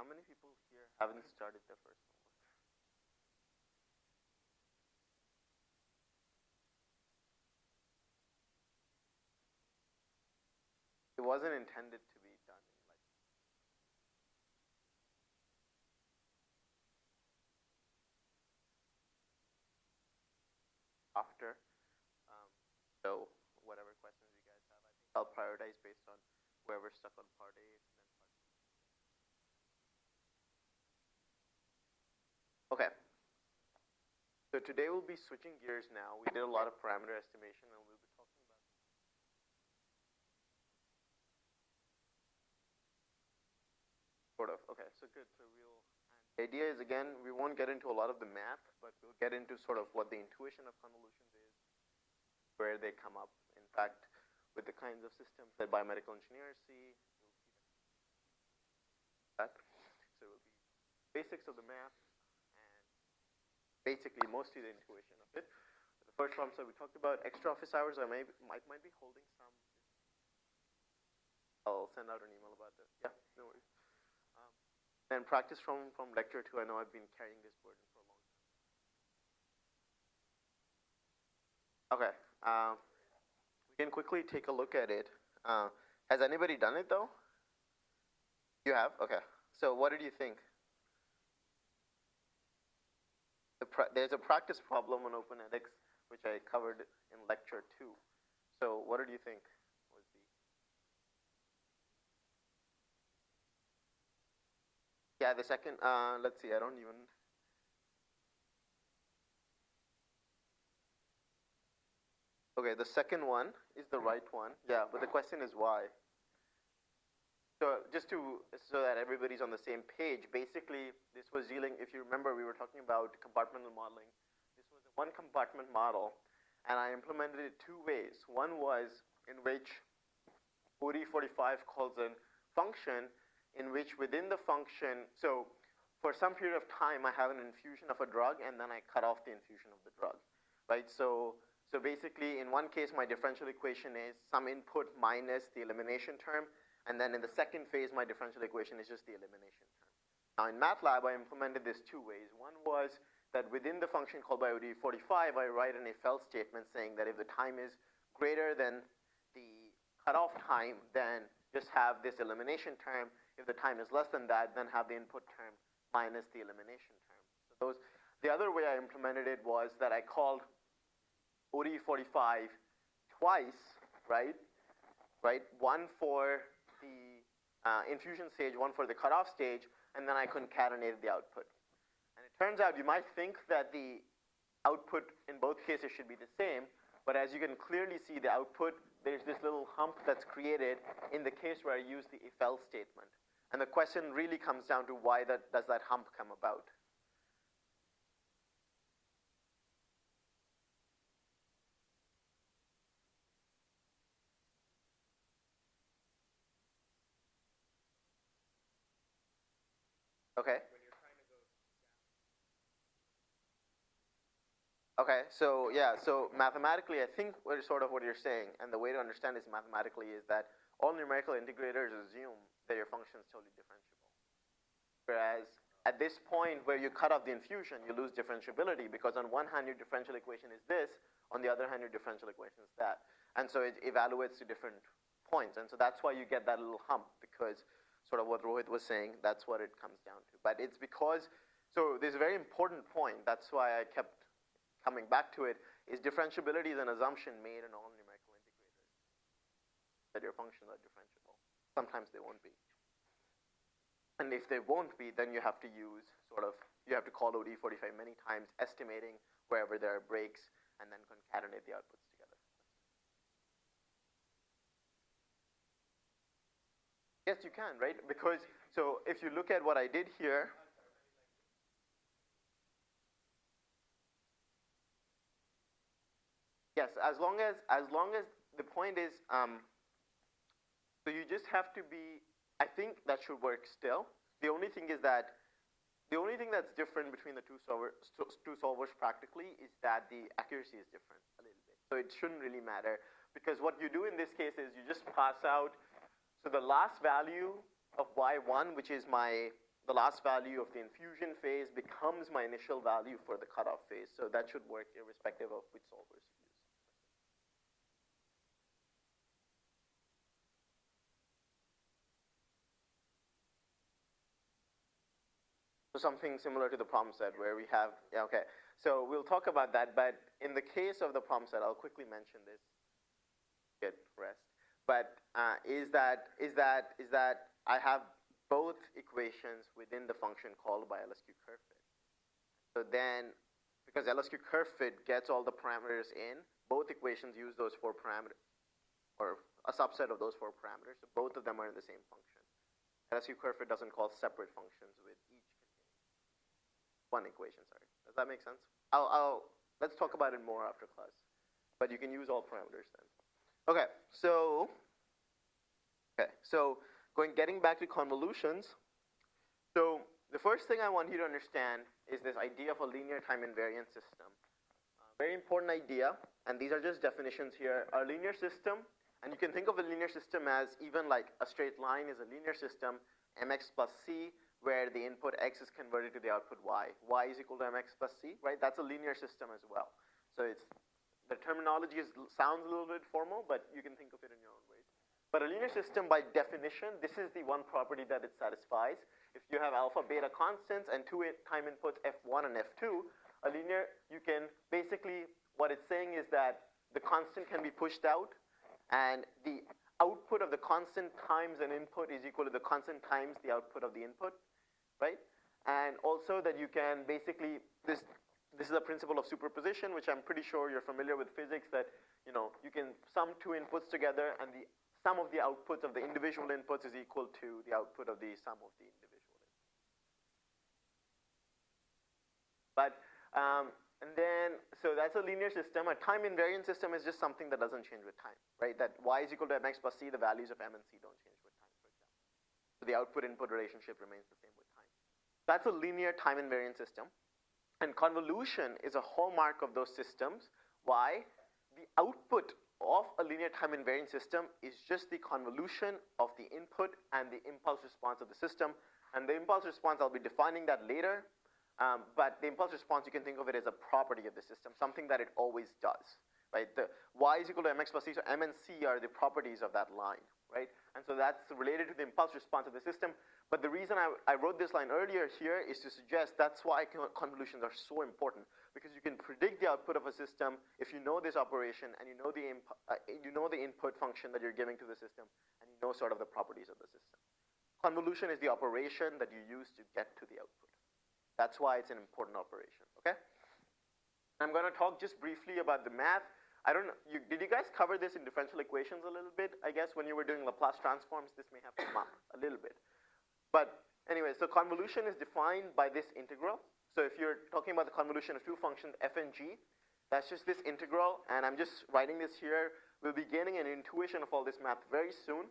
how many people here haven't started their first homework? It wasn't intended to be done in after. Um, so whatever questions you guys have, I think I'll prioritize based on whoever's stuck on part A. and then part B. Okay. So today we'll be switching gears now. We did a lot of parameter estimation and we'll be talking about sort of. Okay, so good. So we'll the idea is again we won't get into a lot of the math, but we'll get into sort of what the intuition of convolutions is, where they come up. In fact, with the kinds of systems that biomedical engineers see, you'll see that. So it will be basics of the math basically mostly the intuition of it. The first problem so we talked about, extra office hours, I may, might, might be holding some. I'll send out an email about this. Yeah, no worries. Um, and practice from, from lecture two, I know I've been carrying this burden for a long time. Okay. Um, we can quickly take a look at it. Uh, has anybody done it though? You have? Okay. So what did you think? The there's a practice problem on OpenEdX which I covered in lecture two. So what did you think was the Yeah, the second uh, let's see, I don't even Okay, the second one is the right one. Yeah, but the question is why? So just to, so that everybody's on the same page, basically this was dealing, if you remember, we were talking about compartmental modeling. This was a one compartment model, and I implemented it two ways. One was in which ODE45 calls a function in which within the function, so for some period of time I have an infusion of a drug and then I cut off the infusion of the drug, right? So, so basically in one case my differential equation is some input minus the elimination term, and then in the second phase, my differential equation is just the elimination term. Now in MATLAB, I implemented this two ways. One was that within the function called by ODE45, I write an if else statement saying that if the time is greater than the cutoff time, then just have this elimination term. If the time is less than that, then have the input term minus the elimination term. So those, the other way I implemented it was that I called ODE45 twice, right? Right? One for uh, infusion stage, one for the cutoff stage, and then I concatenated the output. And it turns out you might think that the output in both cases should be the same, but as you can clearly see the output, there's this little hump that's created in the case where I use the if else statement. And the question really comes down to why that, does that hump come about? Okay. Okay, so yeah, so mathematically, I think what is sort of what you're saying, and the way to understand this mathematically is that all numerical integrators assume that your function is totally differentiable. Whereas at this point where you cut off the infusion, you lose differentiability because on one hand your differential equation is this, on the other hand your differential equation is that. And so it evaluates to different points. And so that's why you get that little hump because sort of what Rohit was saying, that's what it comes down to. But it's because, so there's a very important point, that's why I kept coming back to it, is differentiability is an assumption made in all numerical integrators. That your functions are differentiable. Sometimes they won't be. And if they won't be, then you have to use sort of, you have to call ODE45 many times, estimating wherever there are breaks, and then concatenate the outputs Yes, you can, right? Because, so if you look at what I did here, yes, as long as, as long as the point is, um, so you just have to be, I think that should work still. The only thing is that, the only thing that's different between the two, solver, two solvers practically is that the accuracy is different a little bit. So it shouldn't really matter because what you do in this case is you just pass out so the last value of y1, which is my the last value of the infusion phase becomes my initial value for the cutoff phase. So that should work irrespective of which solvers you use. So something similar to the problem set where we have, yeah, okay. So we'll talk about that, but in the case of the problem set, I'll quickly mention this. Get rest. But uh, is that is that is that I have both equations within the function called by LSQ curve fit. So then, because LSQ curve fit gets all the parameters in, both equations use those four parameters, or a subset of those four parameters. So both of them are in the same function. LSQ curve fit doesn't call separate functions with each one equation. Sorry, does that make sense? I'll, I'll let's talk about it more after class, but you can use all parameters then. Okay, so okay, so Going, getting back to convolutions, so the first thing I want you to understand is this idea of a linear time invariant system. Uh, very important idea, and these are just definitions here. A linear system, and you can think of a linear system as even like a straight line is a linear system, mx plus c, where the input x is converted to the output y. y is equal to mx plus c, right? That's a linear system as well. So it's the terminology is, sounds a little bit formal, but you can think of it in your own ways. But a linear system, by definition, this is the one property that it satisfies. If you have alpha, beta constants and two time inputs f1 and f2, a linear, you can basically, what it's saying is that the constant can be pushed out and the output of the constant times an input is equal to the constant times the output of the input, right? And also that you can basically, this, this is a principle of superposition, which I'm pretty sure you're familiar with physics, that you know, you can sum two inputs together and the sum of the outputs of the individual inputs is equal to the output of the sum of the individual inputs. But, um, and then, so that's a linear system. A time invariant system is just something that doesn't change with time, right? That y is equal to mx plus c, the values of m and c don't change with time, for example. So the output-input relationship remains the same with time. That's a linear time invariant system. And convolution is a hallmark of those systems. Why? The output of a linear time invariant system is just the convolution of the input and the impulse response of the system. And the impulse response, I'll be defining that later. Um, but the impulse response, you can think of it as a property of the system, something that it always does, right? The y is equal to mx plus c, so m and c are the properties of that line, right? And so that's related to the impulse response of the system. But the reason I, I wrote this line earlier here is to suggest that's why convolutions are so important because you can predict the output of a system if you know this operation and you know the, uh, you know the input function that you're giving to the system and you know sort of the properties of the system. Convolution is the operation that you use to get to the output. That's why it's an important operation, okay? I'm going to talk just briefly about the math. I don't know, you, did you guys cover this in differential equations a little bit? I guess when you were doing Laplace transforms, this may have come up a little bit. But anyway, so convolution is defined by this integral. So if you're talking about the convolution of two functions, f and g, that's just this integral, and I'm just writing this here. We'll be gaining an intuition of all this math very soon.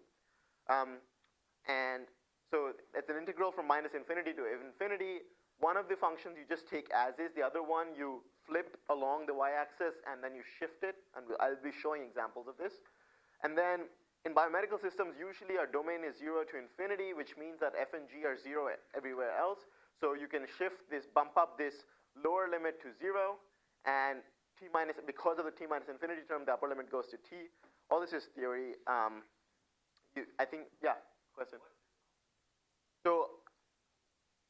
Um, and so it's an integral from minus infinity to infinity. One of the functions you just take as is, the other one you flip along the y-axis and then you shift it, and I'll be showing examples of this. And then in biomedical systems, usually our domain is zero to infinity, which means that f and g are zero everywhere else. So you can shift this, bump up this lower limit to zero, and t minus, because of the t minus infinity term, the upper limit goes to t. All this is theory. Um, you, I think, yeah, question. So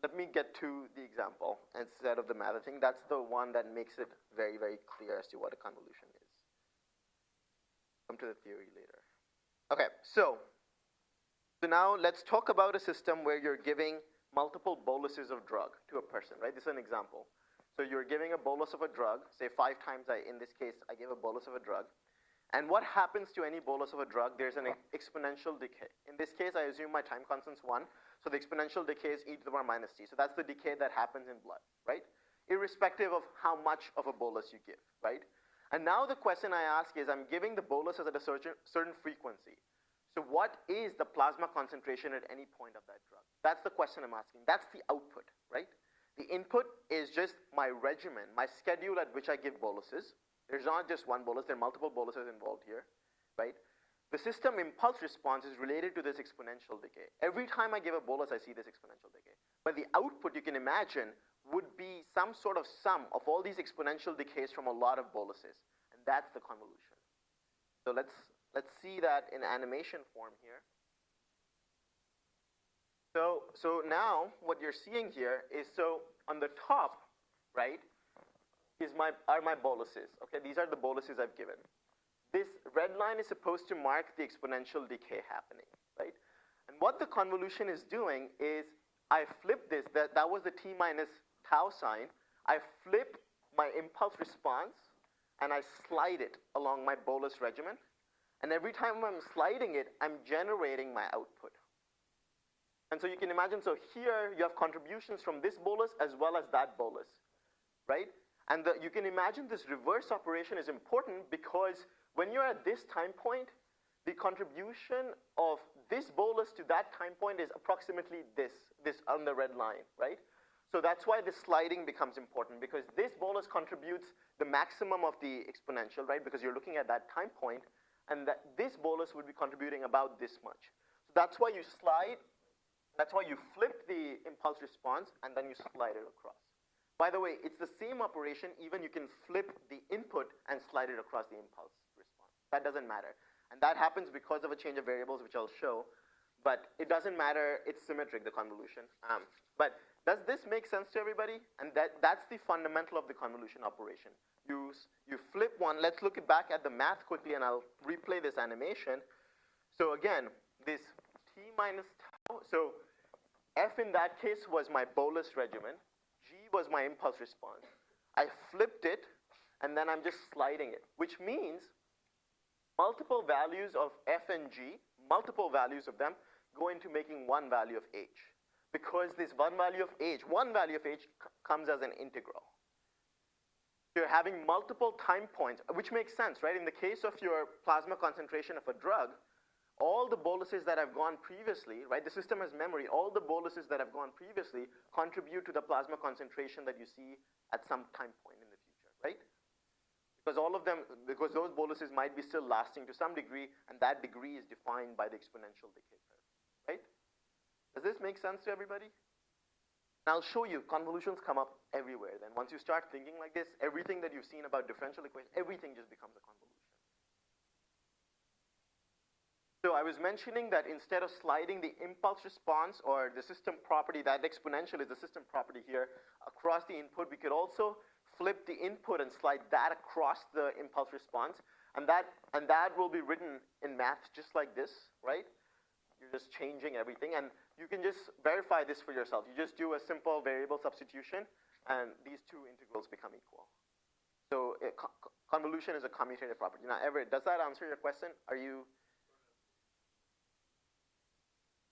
let me get to the example instead of the math. I think that's the one that makes it very, very clear as to what a convolution is. Come to the theory later. Okay, so, so now let's talk about a system where you're giving multiple boluses of drug to a person, right? This is an example. So you're giving a bolus of a drug, say five times, I, in this case, I gave a bolus of a drug. And what happens to any bolus of a drug? There's an exponential decay. In this case, I assume my time constant's one, so the exponential decay is e to the power minus t. So that's the decay that happens in blood, right? Irrespective of how much of a bolus you give, right? And now the question I ask is, I'm giving the bolus at a certain, certain frequency. So what is the plasma concentration at any point of that drug? That's the question I'm asking. That's the output, right? The input is just my regimen, my schedule at which I give boluses. There's not just one bolus, there are multiple boluses involved here, right? The system impulse response is related to this exponential decay. Every time I give a bolus, I see this exponential decay. but the output you can imagine would be some sort of sum of all these exponential decays from a lot of boluses. And that's the convolution. So let's, let's see that in animation form here. So, so now what you're seeing here is so on the top, right, is my, are my boluses. Okay, these are the boluses I've given. This red line is supposed to mark the exponential decay happening, right? And what the convolution is doing is I flip this, that, that was the t minus tau sign. I flip my impulse response and I slide it along my bolus regimen. And every time I'm sliding it, I'm generating my output. And so you can imagine, so here you have contributions from this bolus as well as that bolus, right? And the, you can imagine this reverse operation is important because when you're at this time point, the contribution of this bolus to that time point is approximately this, this on the red line, right? So that's why the sliding becomes important because this bolus contributes the maximum of the exponential, right? Because you're looking at that time point and that this bolus would be contributing about this much. So that's why you slide that's why you flip the impulse response and then you slide it across. By the way, it's the same operation, even you can flip the input and slide it across the impulse. That doesn't matter. And that happens because of a change of variables, which I'll show. But it doesn't matter, it's symmetric, the convolution. Um, but does this make sense to everybody? And that, that's the fundamental of the convolution operation. You, you flip one, let's look back at the math quickly and I'll replay this animation. So again, this t minus tau, so F in that case was my bolus regimen. G was my impulse response. I flipped it, and then I'm just sliding it, which means multiple values of F and G, multiple values of them, go into making one value of H. Because this one value of H, one value of H comes as an integral. You're having multiple time points, which makes sense, right? In the case of your plasma concentration of a drug, all the boluses that have gone previously, right, the system has memory, all the boluses that have gone previously contribute to the plasma concentration that you see at some time point in the future, right? Because all of them, because those boluses might be still lasting to some degree, and that degree is defined by the exponential decay curve, right? Does this make sense to everybody? And I'll show you, convolutions come up everywhere. Then once you start thinking like this, everything that you've seen about differential equations, everything just becomes a convolution. So I was mentioning that instead of sliding the impulse response or the system property, that exponential is the system property here, across the input, we could also flip the input and slide that across the impulse response. And that, and that will be written in math just like this, right? You're just changing everything. And you can just verify this for yourself. You just do a simple variable substitution, and these two integrals become equal. So uh, it, convolution is a commutative property. Now, Everett, does that answer your question? Are you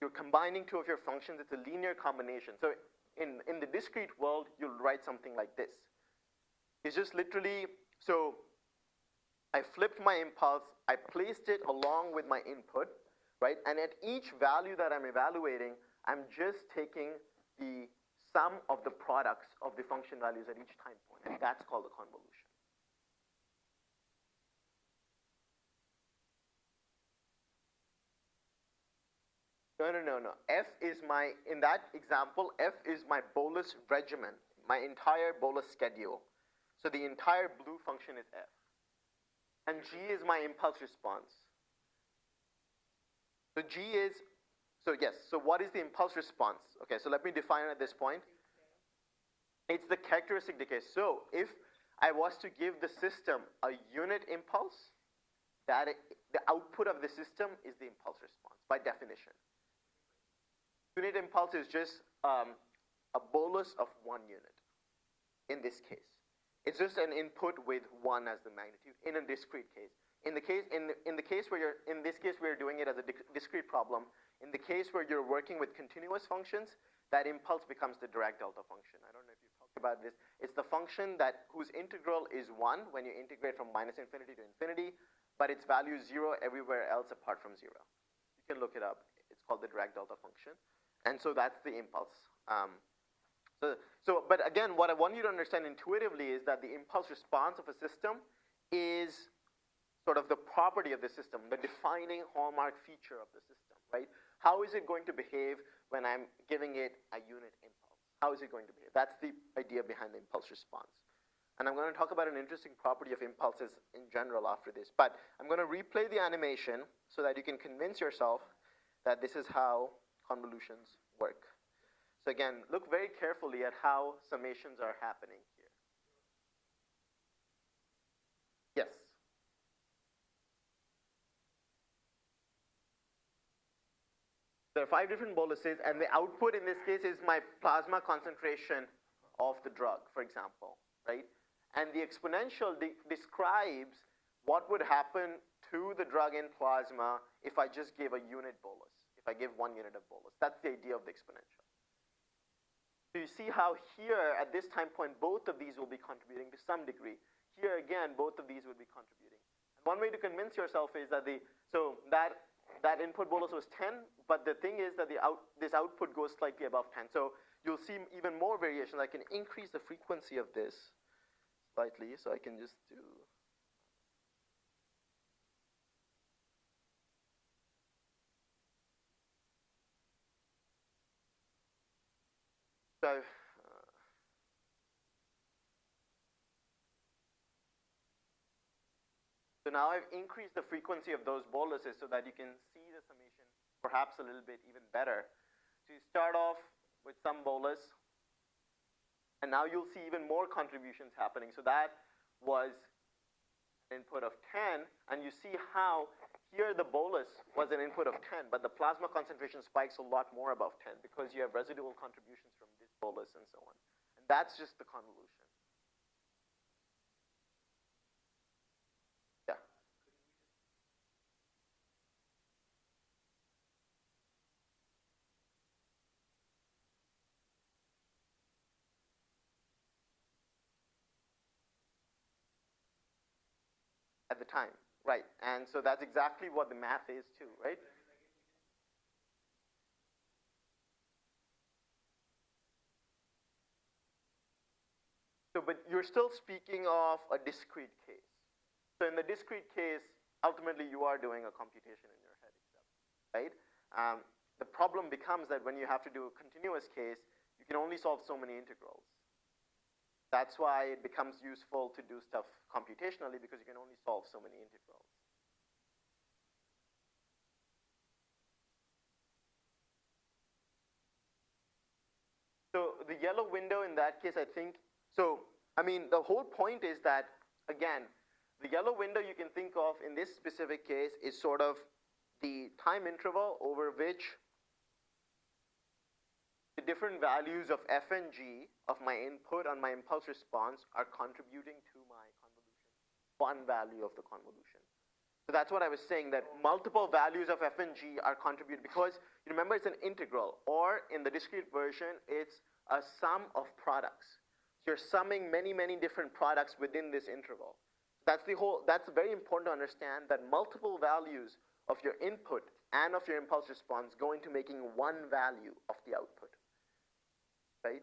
you're combining two of your functions. It's a linear combination. So in, in the discrete world, you'll write something like this. It's just literally, so I flipped my impulse, I placed it along with my input, right? And at each value that I'm evaluating, I'm just taking the sum of the products of the function values at each time point, and that's called a convolution. No, no, no, no. F is my, in that example, F is my bolus regimen, my entire bolus schedule. So the entire blue function is F. And G is my impulse response. So G is, so yes, so what is the impulse response? Okay, so let me define it at this point. It's the characteristic decay. So if I was to give the system a unit impulse, that it, the output of the system is the impulse response by definition. Unit impulse is just um, a bolus of one unit in this case. It's just an input with one as the magnitude in a discrete case. In the case, in in the case where you're, in this case we're doing it as a discrete problem. In the case where you're working with continuous functions, that impulse becomes the Dirac delta function. I don't know if you've talked about this. It's the function that whose integral is one when you integrate from minus infinity to infinity, but its value is zero everywhere else apart from zero. You can look it up. It's called the Dirac delta function. And so that's the impulse. Um, so, so, but again, what I want you to understand intuitively is that the impulse response of a system is sort of the property of the system, the defining hallmark feature of the system, right? How is it going to behave when I'm giving it a unit impulse? How is it going to behave? That's the idea behind the impulse response. And I'm going to talk about an interesting property of impulses in general after this. But I'm going to replay the animation so that you can convince yourself that this is how convolutions work. So again, look very carefully at how summations are happening here. Yes? There are five different boluses, and the output in this case is my plasma concentration of the drug, for example, right? And the exponential de describes what would happen to the drug in plasma if I just gave a unit bolus, if I give one unit of bolus. That's the idea of the exponential. So you see how here, at this time point, both of these will be contributing to some degree. Here again, both of these would be contributing. And one way to convince yourself is that the, so that that input bolus was 10, but the thing is that the out, this output goes slightly above 10. So you'll see even more variation. I can increase the frequency of this slightly, so I can just do So uh, So now I've increased the frequency of those boluses so that you can see the summation perhaps a little bit even better. So you start off with some bolus, and now you'll see even more contributions happening. So that was an input of 10, and you see how here the bolus was an input of 10, but the plasma concentration spikes a lot more above 10 because you have residual contributions from bolus and so on. And that's just the convolution. at the time, right? And so that's exactly what the math is too, right? So, but you're still speaking of a discrete case. So in the discrete case, ultimately you are doing a computation in your head right? Um, the problem becomes that when you have to do a continuous case, you can only solve so many integrals. That's why it becomes useful to do stuff computationally because you can only solve so many integrals. So the yellow window in that case, I think, so, I mean, the whole point is that, again, the yellow window you can think of in this specific case is sort of the time interval over which the different values of f and g of my input on my impulse response are contributing to my convolution, one value of the convolution. So that's what I was saying, that multiple values of f and g are contributed because you remember it's an integral, or in the discrete version, it's a sum of products. You're summing many, many different products within this interval. That's the whole, that's very important to understand that multiple values of your input and of your impulse response go into making one value of the output right?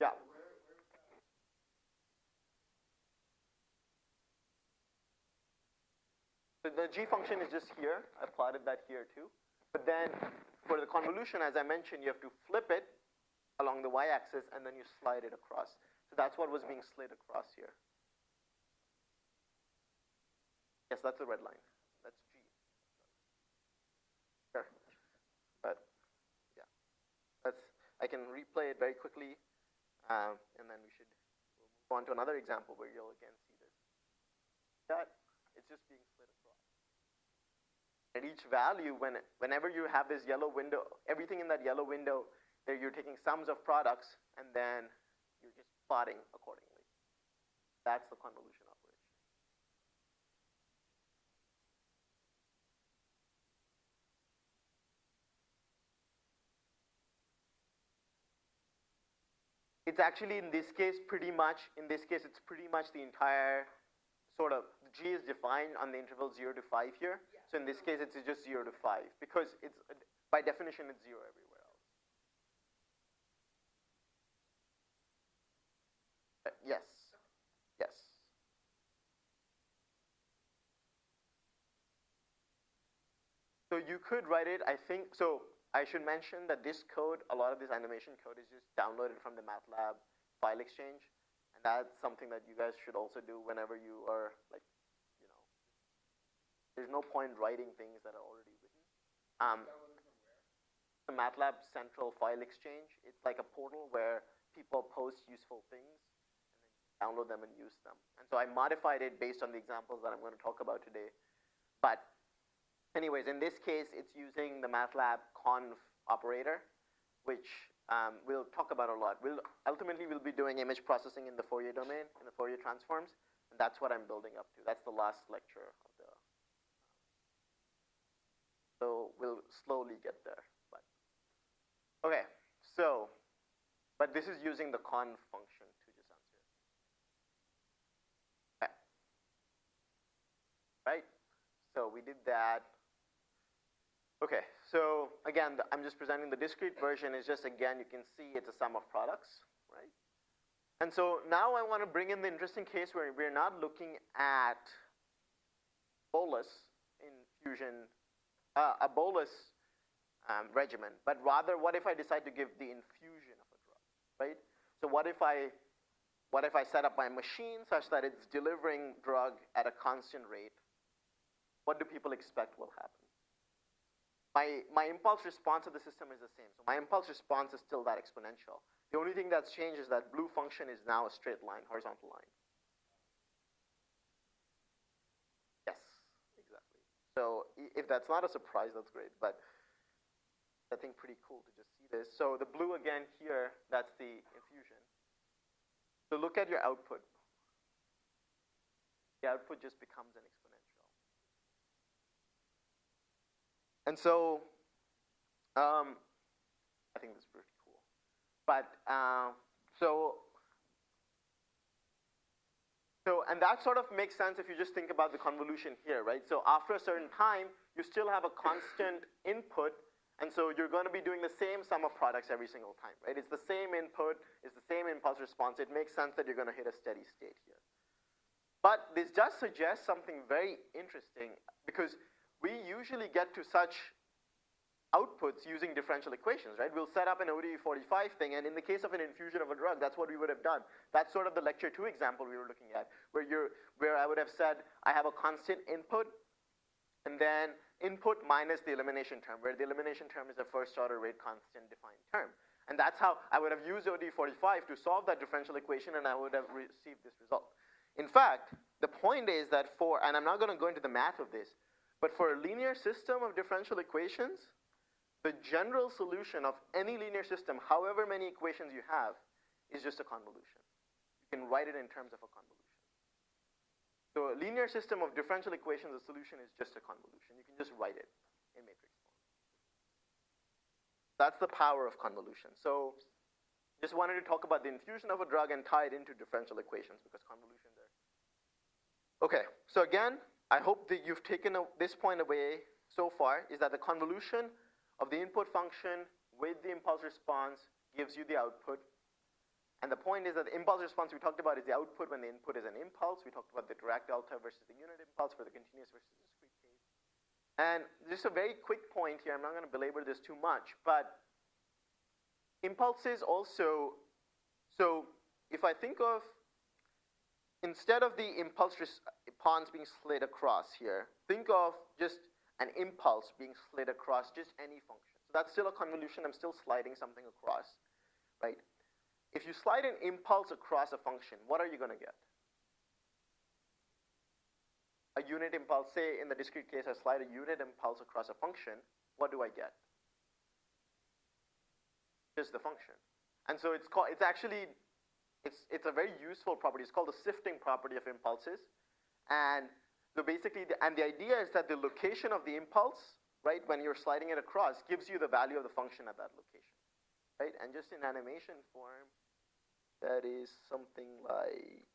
Yeah. So the g function is just here. I plotted that here too. But then for the convolution, as I mentioned, you have to flip it along the y-axis and then you slide it across. So that's what was being slid across here. Yes, that's the red line. That's G. Sure. But, yeah. That's, I can replay it very quickly, um, and then we should move on to another example where you'll again see this. That it's just being. At each value, when whenever you have this yellow window, everything in that yellow window, there you're taking sums of products, and then you're just plotting accordingly. That's the convolution operation. it's actually in this case pretty much, in this case it's pretty much the entire sort of, G is defined on the interval 0 to 5 here. Yeah. So in this case it's just 0 to 5 because it's, by definition it's 0 everywhere else. Uh, yes, yes. So you could write it, I think, so I should mention that this code, a lot of this animation code is just downloaded from the MATLAB file exchange. And that's something that you guys should also do whenever you are like, there's no point writing things that are already written. Um, the MATLAB Central File Exchange, it's like a portal where people post useful things and then download them and use them. And so I modified it based on the examples that I'm going to talk about today. But anyways, in this case, it's using the MATLAB conv operator, which um, we'll talk about a lot. We'll ultimately we'll be doing image processing in the Fourier domain, in the Fourier transforms, and that's what I'm building up to. That's the last lecture. So we'll slowly get there, but okay. So, but this is using the conv function to just answer it. Okay. Right. So we did that. Okay, so again, I'm just presenting the discrete version is just, again, you can see it's a sum of products, right? And so now I want to bring in the interesting case where we're not looking at bolus in fusion, uh, a bolus um, regimen, but rather what if I decide to give the infusion of a drug, right? So what if I, what if I set up my machine such that it's delivering drug at a constant rate? What do people expect will happen? my, my impulse response of the system is the same. So my impulse response is still that exponential. The only thing that's changed is that blue function is now a straight line, horizontal line. Yes, exactly. So if that's not a surprise, that's great. But I think pretty cool to just see this. So the blue again here, that's the infusion. So look at your output. The output just becomes an exponential. And so, um, I think this is pretty cool. But uh, so, so, and that sort of makes sense if you just think about the convolution here, right? So after a certain time, you still have a constant input, and so you're going to be doing the same sum of products every single time, right? It's the same input, it's the same impulse response. It makes sense that you're going to hit a steady state here. But this does suggest something very interesting because we usually get to such outputs using differential equations, right? We'll set up an ODE45 thing, and in the case of an infusion of a drug, that's what we would have done. That's sort of the lecture two example we were looking at, where you're, where I would have said, I have a constant input, and then input minus the elimination term, where the elimination term is a first order rate constant defined term. And that's how I would have used ODE45 to solve that differential equation, and I would have received this result. In fact, the point is that for, and I'm not going to go into the math of this, but for a linear system of differential equations, the general solution of any linear system, however many equations you have, is just a convolution. You can write it in terms of a convolution. So a linear system of differential equations, the solution is just a convolution. You can just write it in matrix form. That's the power of convolution. So just wanted to talk about the infusion of a drug and tie it into differential equations because convolution there. Okay, so again, I hope that you've taken this point away so far is that the convolution of the input function with the impulse response gives you the output. And the point is that the impulse response we talked about is the output when the input is an impulse. We talked about the Dirac delta versus the unit impulse for the continuous versus the discrete case. And just a very quick point here, I'm not going to belabor this too much, but impulses also, so if I think of instead of the impulse response being slid across here, think of just an impulse being slid across just any function. So that's still a convolution. I'm still sliding something across, right? If you slide an impulse across a function, what are you going to get? A unit impulse, say in the discrete case, I slide a unit impulse across a function, what do I get? Just the function. And so it's called, it's actually it's, it's a very useful property. It's called the sifting property of impulses. And so basically, the, and the idea is that the location of the impulse, right, when you're sliding it across, gives you the value of the function at that location, right? And just in animation form, that is something like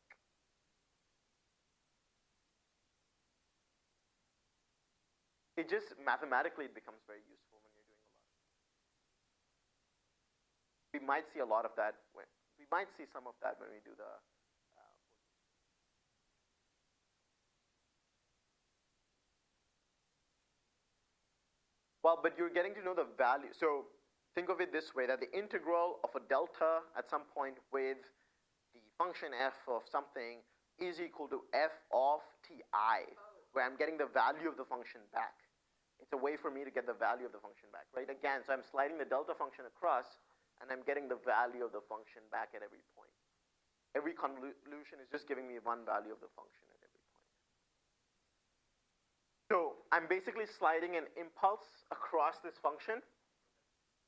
it just mathematically it becomes very useful when you're doing a lot. We might see a lot of that when, we might see some of that when we do the uh, Well, but you're getting to know the value. So think of it this way, that the integral of a delta at some point with the function f of something is equal to f of ti, where I'm getting the value of the function back. It's a way for me to get the value of the function back, right? Again, so I'm sliding the delta function across, and I'm getting the value of the function back at every point. Every convolution is just giving me one value of the function at every point. So I'm basically sliding an impulse across this function,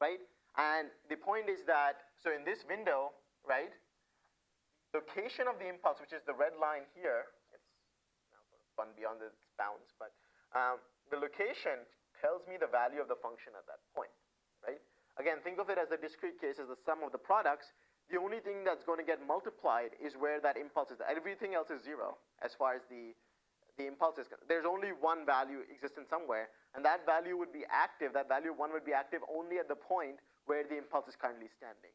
right? And the point is that, so in this window, right, location of the impulse, which is the red line here, it's now sort of beyond its bounds, but um, the location tells me the value of the function at that point, right? Again, think of it as a discrete case as the sum of the products, the only thing that's going to get multiplied is where that impulse is. Everything else is zero as far as the, the impulse is. There's only one value existent somewhere, and that value would be active, that value 1 would be active only at the point where the impulse is currently standing.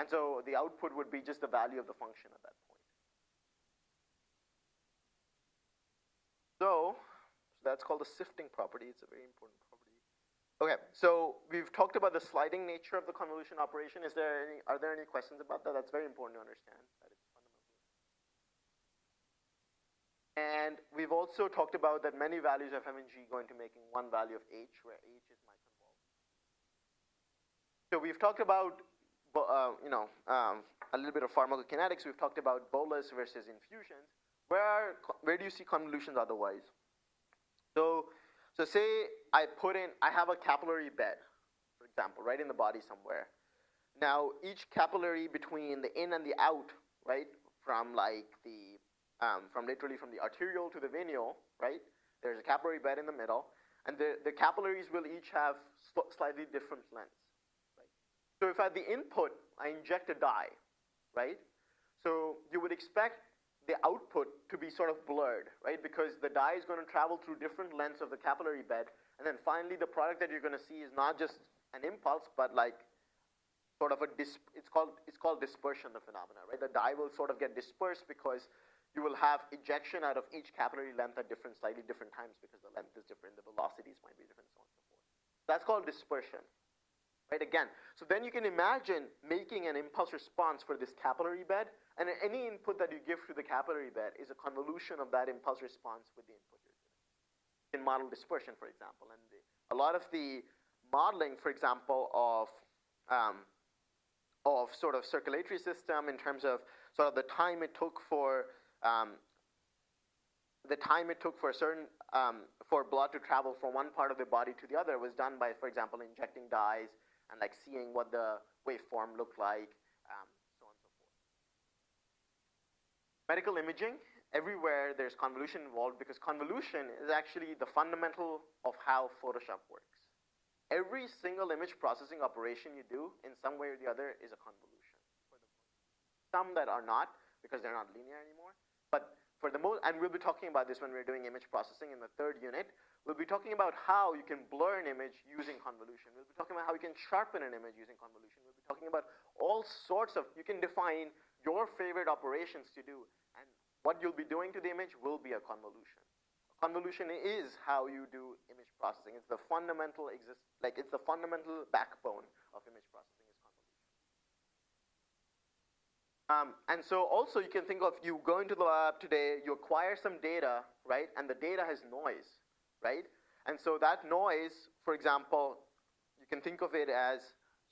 And so the output would be just the value of the function at that point. So, so that's called the sifting property. It's a very important property. Okay, so we've talked about the sliding nature of the convolution operation. Is there any, are there any questions about that? That's very important to understand. That it's fundamental. And we've also talked about that many values of m and g go into making one value of h, where h is my convolve. So we've talked about, uh, you know, um, a little bit of pharmacokinetics. We've talked about bolus versus infusions. Where, are, where do you see convolutions otherwise? So so say I put in, I have a capillary bed, for example, right in the body somewhere. Now each capillary between the in and the out, right, from like the, um, from literally from the arteriole to the venule, right, there's a capillary bed in the middle, and the, the capillaries will each have slightly different lengths, right. So if at the input I inject a dye, right, so you would expect the output to be sort of blurred, right? Because the dye is going to travel through different lengths of the capillary bed, and then finally the product that you're going to see is not just an impulse, but like sort of a dis- it's called it's called dispersion the phenomena, right? The dye will sort of get dispersed because you will have ejection out of each capillary length at different, slightly different times because the length is different, the velocities might be different, so on and so forth. That's called dispersion, right? Again, so then you can imagine making an impulse response for this capillary bed and any input that you give to the capillary bed is a convolution of that impulse response with the input you're giving. You can model dispersion, for example. And the, a lot of the modeling, for example, of, um, of sort of circulatory system in terms of sort of the time it took for um, the time it took for a certain um, for blood to travel from one part of the body to the other was done by, for example, injecting dyes and like seeing what the waveform looked like um, so on and so forth. medical imaging, everywhere there's convolution involved because convolution is actually the fundamental of how Photoshop works. Every single image processing operation you do in some way or the other is a convolution. Some that are not because they're not linear anymore, but for the most, and we'll be talking about this when we're doing image processing in the third unit, we'll be talking about how you can blur an image using convolution. We'll be talking about how you can sharpen an image using convolution. We'll be talking about all sorts of, you can define your favorite operations to do and what you'll be doing to the image will be a convolution. A convolution is how you do image processing. It's the fundamental exist like it's the fundamental backbone of image processing is convolution. Um, and so also you can think of you go into the lab today, you acquire some data, right? And the data has noise, right? And so that noise, for example, you can think of it as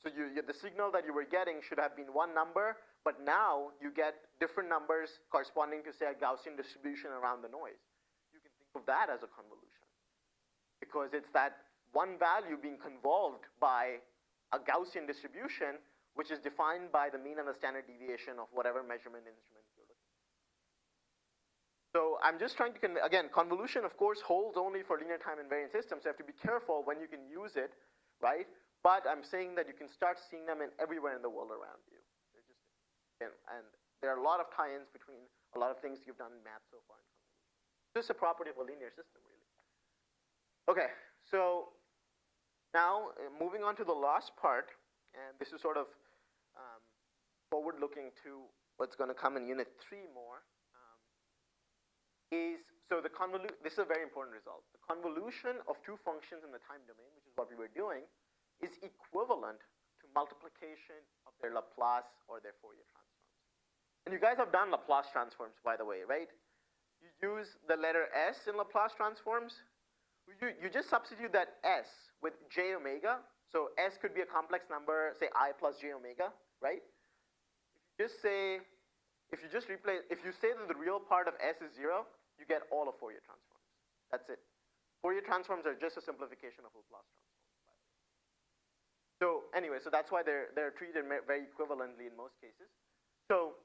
so you, you, the signal that you were getting should have been one number, but now you get different numbers corresponding to, say, a Gaussian distribution around the noise. You can think of that as a convolution because it's that one value being convolved by a Gaussian distribution, which is defined by the mean and the standard deviation of whatever measurement instrument you're looking at. So I'm just trying to, again, convolution, of course, holds only for linear time invariant systems, so you have to be careful when you can use it, right? But I'm saying that you can start seeing them in everywhere in the world around you. And, and there are a lot of tie-ins between a lot of things you've done in math so far. Is a property of a linear system, really. Okay, so now uh, moving on to the last part, and this is sort of forward-looking to what's going to come in Unit 3 more, um, is so the convolu- this is a very important result. The convolution of two functions in the time domain, which is what we were doing, is equivalent to multiplication of their Laplace or their Fourier transforms. And you guys have done Laplace transforms, by the way, right? You use the letter S in Laplace transforms. You, you just substitute that S with j omega. So S could be a complex number, say i plus j omega, right? Just say, if you just replace, if you say that the real part of S is zero, you get all of Fourier transforms. That's it. Fourier transforms are just a simplification of Laplace transforms. So anyway, so that's why they're, they're treated very equivalently in most cases. So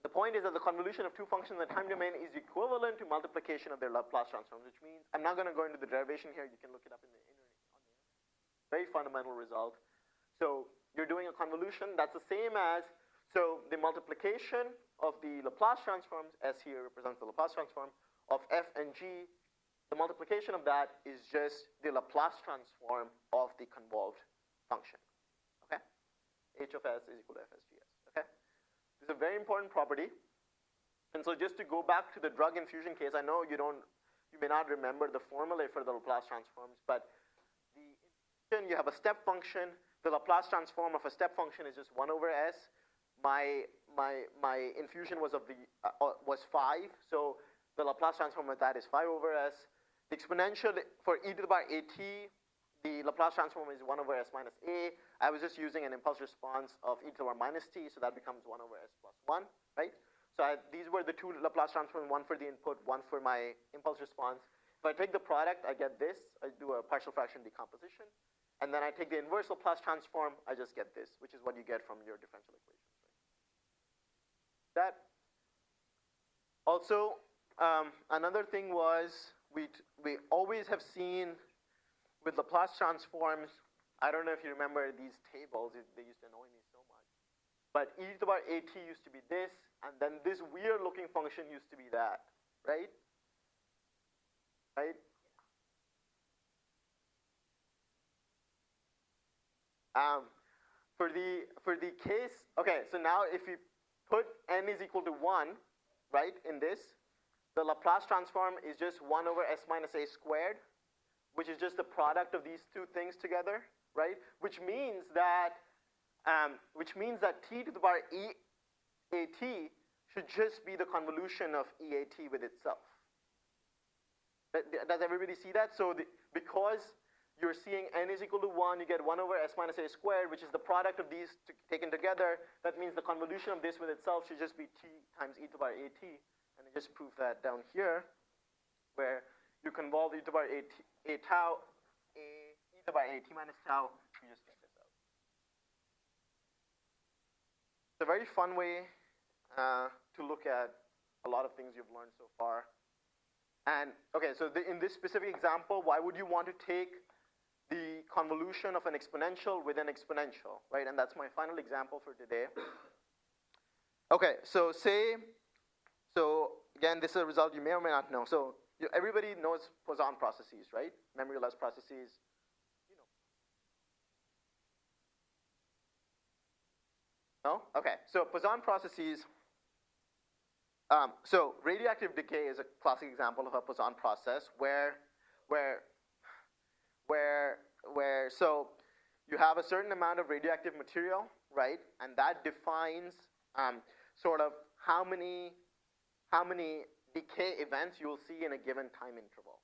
the point is that the convolution of two functions in the time domain is equivalent to multiplication of their Laplace transforms, which means, I'm not going to go into the derivation here, you can look it up in the internet. Very fundamental result. So you're doing a convolution that's the same as, so the multiplication of the Laplace transforms, S here represents the Laplace transform, of f and g, the multiplication of that is just the Laplace transform of the convolved function. Okay? h of s is equal to fsgs. Okay? This is a very important property. And so just to go back to the drug infusion case, I know you don't, you may not remember the formula for the Laplace transforms, but the infusion, you have a step function. The Laplace transform of a step function is just 1 over s. My, my, my infusion was of the, uh, uh was 5, so the Laplace transform of that is 5 over s. The exponential for e to the power at the Laplace transform is 1 over s minus a. I was just using an impulse response of e to the power minus t, so that becomes 1 over s plus 1, right? So I, these were the two Laplace transforms, one for the input, one for my impulse response. If I take the product, I get this. I do a partial fraction decomposition. And then I take the inverse Laplace transform, I just get this, which is what you get from your differential equations. That. Also, um, another thing was we, we always have seen with Laplace transforms, I don't know if you remember these tables, they used to annoy me so much. But e to the power at used to be this, and then this weird looking function used to be that, right? Right? Um, for the for the case, okay, so now if you put m is equal to 1, right, in this, the Laplace transform is just 1 over s minus a squared which is just the product of these two things together, right? Which means that, um, which means that t to the power e at should just be the convolution of EAT with itself. Does everybody see that? So the, because you're seeing n is equal to 1, you get 1 over s minus a squared, which is the product of these taken together. That means the convolution of this with itself should just be t times e to the power at. And I just prove that down here, where you convolve e to the power a, t, a tau, a e to the power a t minus tau, you just get this out. It's a very fun way uh, to look at a lot of things you've learned so far. And, okay, so the, in this specific example, why would you want to take convolution of an exponential with an exponential, right? And that's my final example for today. Okay, so say, so again, this is a result you may or may not know. So you, everybody knows Poisson processes, right? Memoryless processes. You know. No? Okay. So Poisson processes. Um, so radioactive decay is a classic example of a Poisson process where, where, where, where, so you have a certain amount of radioactive material, right? And that defines um, sort of how many, how many decay events you will see in a given time interval.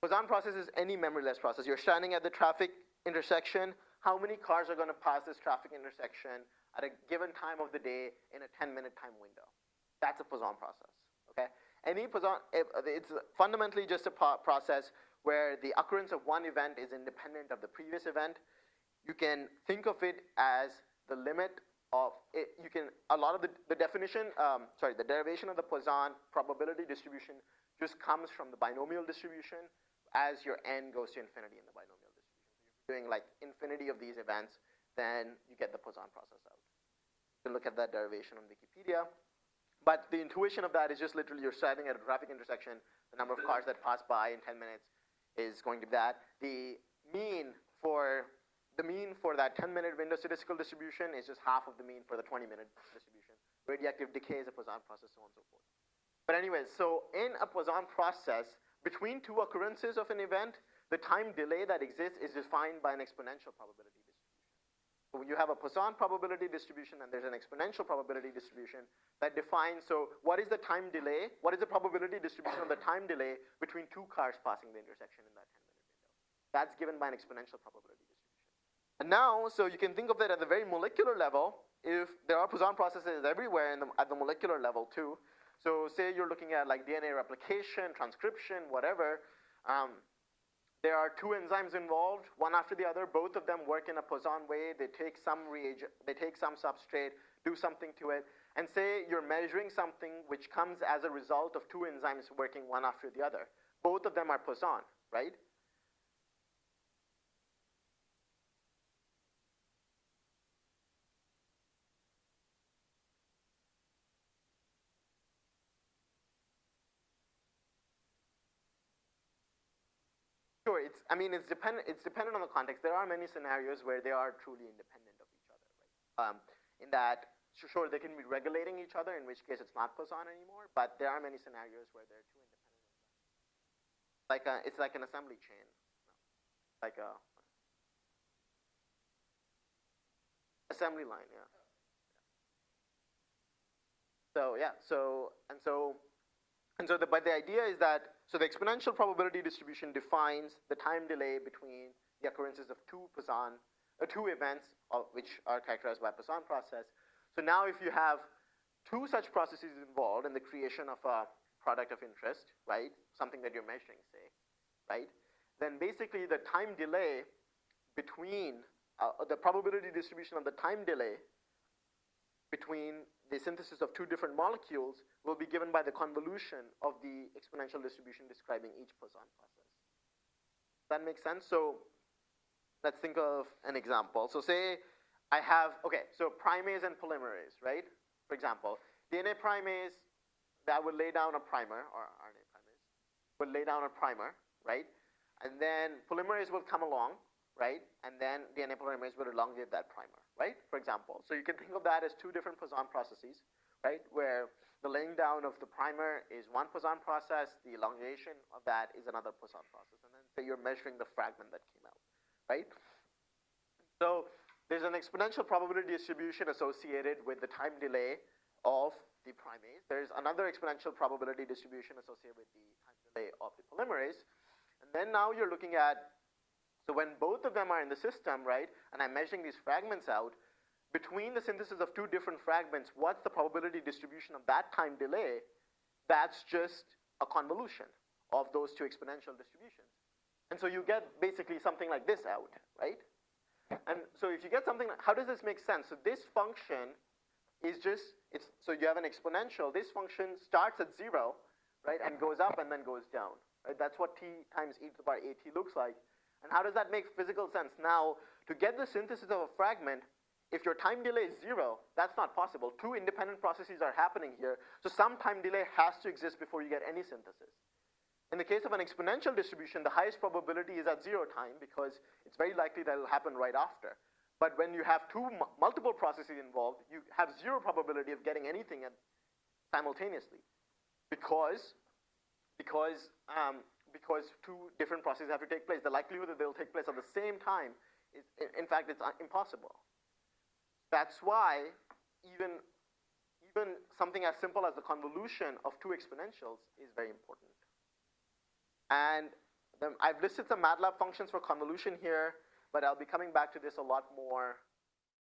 Poisson process is any memoryless process. You're standing at the traffic intersection. How many cars are going to pass this traffic intersection at a given time of the day in a 10-minute time window? That's a Poisson process. Okay. Any Poisson, it's fundamentally just a process where the occurrence of one event is independent of the previous event. You can think of it as the limit of it, you can a lot of the, the definition um, sorry the derivation of the Poisson probability distribution just comes from the binomial distribution as your n goes to infinity in the binomial distribution. So if you're doing like infinity of these events, then you get the Poisson process out. You can look at that derivation on Wikipedia. But the intuition of that is just literally you're standing at a traffic intersection, the number of cars that pass by in 10 minutes is going to be that. The mean for the mean for that 10 minute window statistical distribution is just half of the mean for the 20 minute distribution. Radioactive decay is a Poisson process, so on and so forth. But anyways, so in a Poisson process, between two occurrences of an event, the time delay that exists is defined by an exponential probability. So you have a Poisson probability distribution and there's an exponential probability distribution that defines, so what is the time delay? What is the probability distribution of the time delay between two cars passing the intersection in that 10 minute window? That's given by an exponential probability distribution. And now, so you can think of that at the very molecular level, if there are Poisson processes everywhere the, at the molecular level too, so say you're looking at like DNA replication, transcription, whatever, um, there are two enzymes involved, one after the other. Both of them work in a Poisson way. They take some reagent, they take some substrate, do something to it, and say you're measuring something which comes as a result of two enzymes working one after the other. Both of them are Poisson, right? Sure, it's, I mean, it's dependent, it's dependent on the context. There are many scenarios where they are truly independent of each other, right? Um, in that, sure, they can be regulating each other, in which case it's not Poisson anymore, but there are many scenarios where they're two independent Like a, it's like an assembly chain, like a assembly line, yeah. So yeah, so, and so and so, the, but the idea is that, so the exponential probability distribution defines the time delay between the occurrences of two Poisson, uh, two events of, which are characterized by Poisson process. So now if you have two such processes involved in the creation of a product of interest, right, something that you're measuring, say, right, then basically the time delay between, uh, the probability distribution of the time delay between the synthesis of two different molecules will be given by the convolution of the exponential distribution describing each Poisson process. That makes sense? So let's think of an example. So say I have, okay, so primase and polymerase, right? For example, DNA primase, that would lay down a primer, or RNA primase, would lay down a primer, right? And then polymerase will come along, right? And then DNA polymerase will elongate that primer right? For example. So you can think of that as two different Poisson processes, right? Where the laying down of the primer is one Poisson process, the elongation of that is another Poisson process. And then say you're measuring the fragment that came out, right? So there's an exponential probability distribution associated with the time delay of the primase. There's another exponential probability distribution associated with the time delay of the polymerase. And then now you're looking at so when both of them are in the system, right, and I'm measuring these fragments out, between the synthesis of two different fragments, what's the probability distribution of that time delay? That's just a convolution of those two exponential distributions. And so you get basically something like this out, right? And so if you get something, how does this make sense? So this function is just, it's, so you have an exponential, this function starts at zero, right, and goes up and then goes down, right? That's what t times e to the power at looks like. And how does that make physical sense? Now, to get the synthesis of a fragment, if your time delay is zero, that's not possible. Two independent processes are happening here, so some time delay has to exist before you get any synthesis. In the case of an exponential distribution, the highest probability is at zero time because it's very likely that it'll happen right after. But when you have two multiple processes involved, you have zero probability of getting anything simultaneously because, because um, because two different processes have to take place. The likelihood that they'll take place at the same time is, in fact, it's impossible. That's why even, even something as simple as the convolution of two exponentials is very important. And I've listed some MATLAB functions for convolution here, but I'll be coming back to this a lot more